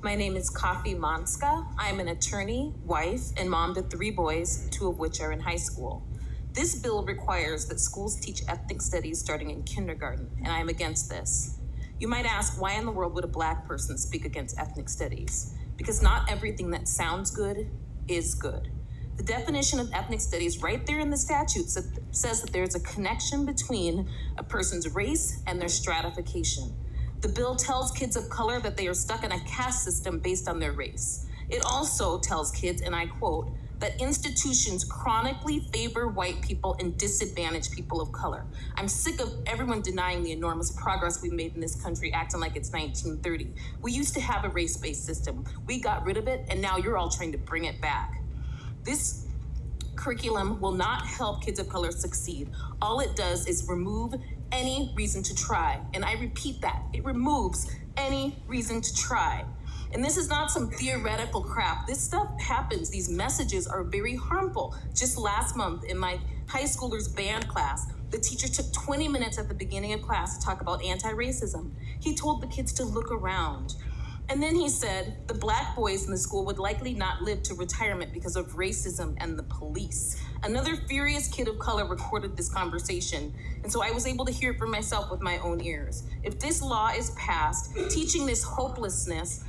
My name is Kafi Manska. I'm an attorney, wife, and mom to three boys, two of which are in high school. This bill requires that schools teach ethnic studies starting in kindergarten, and I am against this. You might ask, why in the world would a black person speak against ethnic studies? Because not everything that sounds good is good. The definition of ethnic studies, right there in the statute, says that there's a connection between a person's race and their stratification. The bill tells kids of color that they are stuck in a caste system based on their race. It also tells kids, and I quote, that institutions chronically favor white people and disadvantage people of color. I'm sick of everyone denying the enormous progress we've made in this country, acting like it's 1930. We used to have a race based system. We got rid of it, and now you're all trying to bring it back. This curriculum will not help kids of color succeed. All it does is remove any reason to try. And I repeat that it removes any reason to try. And this is not some theoretical crap. This stuff happens. These messages are very harmful. Just last month in my high schoolers band class, the teacher took 20 minutes at the beginning of class to talk about anti racism. He told the kids to look around. And then he said the black boys in the school would likely not live to retirement because of racism and the police. Another furious kid of color recorded this conversation, and so I was able to hear it for myself with my own ears. If this law is passed, teaching this hopelessness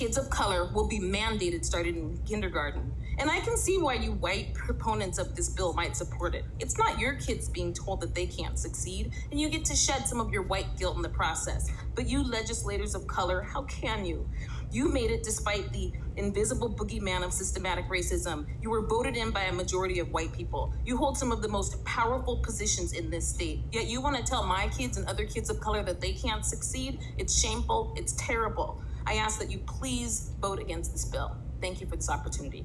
kids of color will be mandated starting in kindergarten. And I can see why you white proponents of this bill might support it. It's not your kids being told that they can't succeed, and you get to shed some of your white guilt in the process. But you legislators of color, how can you? You made it despite the invisible boogeyman of systematic racism. You were voted in by a majority of white people. You hold some of the most powerful positions in this state. Yet you want to tell my kids and other kids of color that they can't succeed? It's shameful. It's terrible. I ask that you please vote against this bill. Thank you for this opportunity.